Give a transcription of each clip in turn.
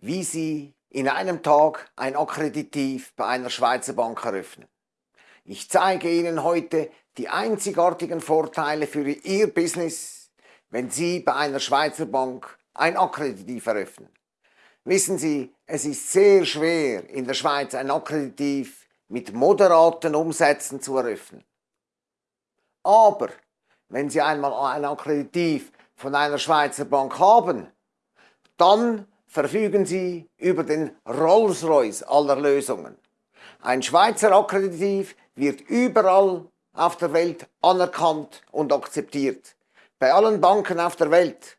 wie Sie in einem Tag ein Akkreditiv bei einer Schweizer Bank eröffnen. Ich zeige Ihnen heute die einzigartigen Vorteile für Ihr Business, wenn Sie bei einer Schweizer Bank ein Akkreditiv eröffnen. Wissen Sie, es ist sehr schwer in der Schweiz ein Akkreditiv mit moderaten Umsätzen zu eröffnen. Aber wenn Sie einmal ein Akkreditiv von einer Schweizer Bank haben, dann verfügen Sie über den Rolls-Royce aller Lösungen. Ein Schweizer Akkreditiv wird überall auf der Welt anerkannt und akzeptiert. Bei allen Banken auf der Welt.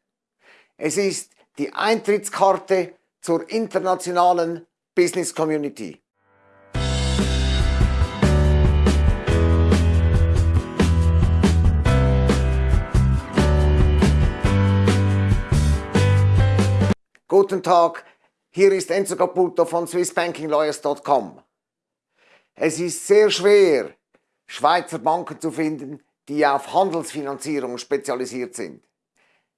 Es ist die Eintrittskarte zur internationalen Business Community. Guten Tag, hier ist Enzo Caputo von swissbankinglawyers.com. Es ist sehr schwer, Schweizer Banken zu finden, die auf Handelsfinanzierung spezialisiert sind.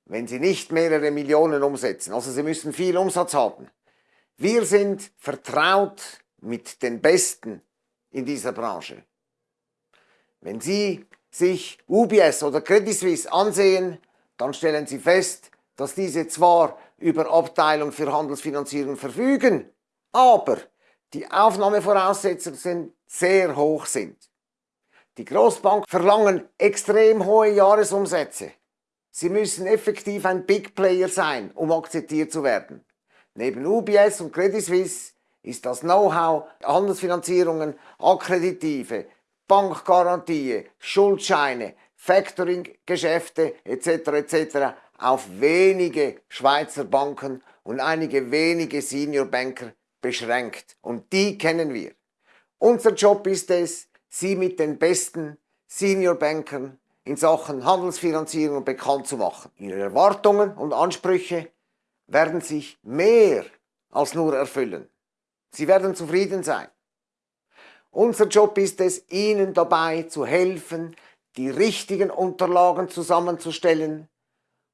Wenn sie nicht mehrere Millionen umsetzen, also sie müssen viel Umsatz haben. Wir sind vertraut mit den Besten in dieser Branche. Wenn Sie sich UBS oder Credit Suisse ansehen, dann stellen Sie fest, dass diese zwar über Abteilung für Handelsfinanzierung verfügen, aber die Aufnahmevoraussetzungen sehr hoch sind. Die Großbanken verlangen extrem hohe Jahresumsätze. Sie müssen effektiv ein Big Player sein, um akzeptiert zu werden. Neben UBS und Credit Suisse ist das Know-how, Handelsfinanzierungen, Akkreditive, Bankgarantie, Schuldscheine, Factoring-Geschäfte etc. etc auf wenige Schweizer Banken und einige wenige Senior Banker beschränkt. Und die kennen wir. Unser Job ist es, sie mit den besten Senior Bankern in Sachen Handelsfinanzierung bekannt zu machen. Ihre Erwartungen und Ansprüche werden sich mehr als nur erfüllen. Sie werden zufrieden sein. Unser Job ist es, Ihnen dabei zu helfen, die richtigen Unterlagen zusammenzustellen,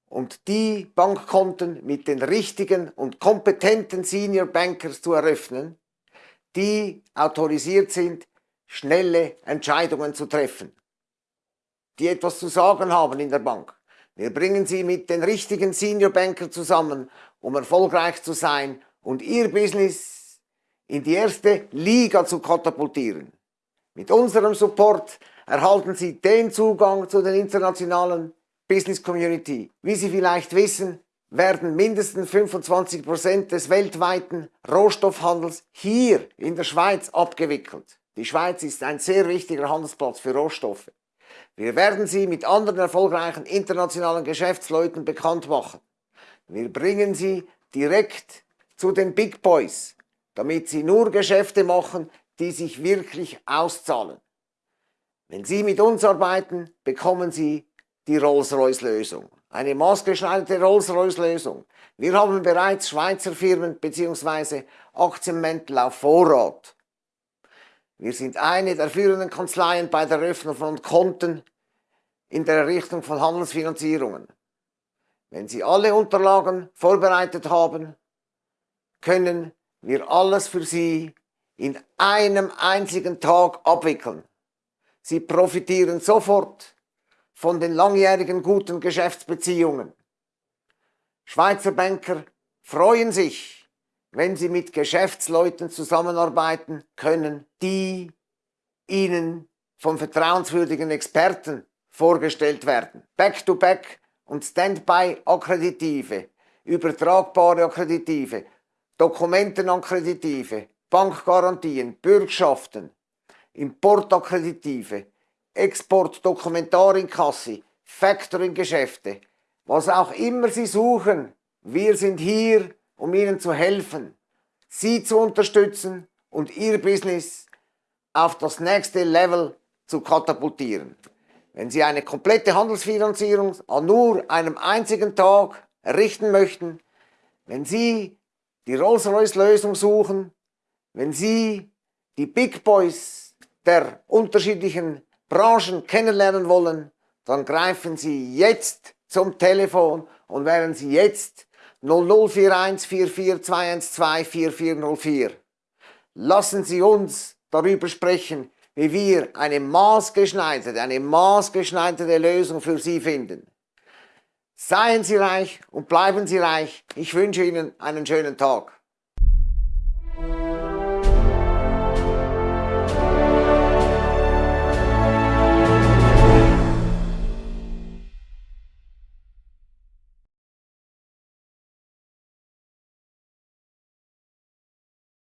und die Bankkonten mit den richtigen und kompetenten Senior Bankers zu eröffnen, die autorisiert sind, schnelle Entscheidungen zu treffen, die etwas zu sagen haben in der Bank. Wir bringen sie mit den richtigen Senior Banker zusammen, um erfolgreich zu sein und ihr Business in die erste Liga zu katapultieren. Mit unserem Support erhalten Sie den Zugang zu den internationalen Business Community. Wie Sie vielleicht wissen, werden mindestens 25% des weltweiten Rohstoffhandels hier in der Schweiz abgewickelt. Die Schweiz ist ein sehr wichtiger Handelsplatz für Rohstoffe. Wir werden sie mit anderen erfolgreichen internationalen Geschäftsleuten bekannt machen. Wir bringen sie direkt zu den Big Boys, damit sie nur Geschäfte machen, die sich wirklich auszahlen. Wenn Sie mit uns arbeiten, bekommen Sie die Rolls-Royce-Lösung. Eine maßgeschneiderte Rolls-Royce-Lösung. Wir haben bereits Schweizer Firmen bzw. Aktienmäntel auf Vorrat. Wir sind eine der führenden Kanzleien bei der Eröffnung von Konten in der Errichtung von Handelsfinanzierungen. Wenn Sie alle Unterlagen vorbereitet haben, können wir alles für Sie in einem einzigen Tag abwickeln. Sie profitieren sofort von den langjährigen guten Geschäftsbeziehungen. Schweizer Banker freuen sich, wenn sie mit Geschäftsleuten zusammenarbeiten können, die ihnen von vertrauenswürdigen Experten vorgestellt werden. Back-to-Back -back und Standby-Akkreditive, übertragbare Akkreditive, Dokumentenakkreditive, Bankgarantien, Bürgschaften, Importakkreditive, Export, Dokumentarinkasse, Factoring-Geschäfte, was auch immer Sie suchen, wir sind hier, um Ihnen zu helfen, Sie zu unterstützen und Ihr Business auf das nächste Level zu katapultieren. Wenn Sie eine komplette Handelsfinanzierung an nur einem einzigen Tag errichten möchten, wenn Sie die Rolls-Royce-Lösung suchen, wenn Sie die Big Boys der unterschiedlichen Branchen kennenlernen wollen, dann greifen Sie jetzt zum Telefon und wählen Sie jetzt 0041 44212 4404. Lassen Sie uns darüber sprechen, wie wir eine maßgeschneiderte, eine maßgeschneiderte Lösung für Sie finden. Seien Sie reich und bleiben Sie reich. Ich wünsche Ihnen einen schönen Tag.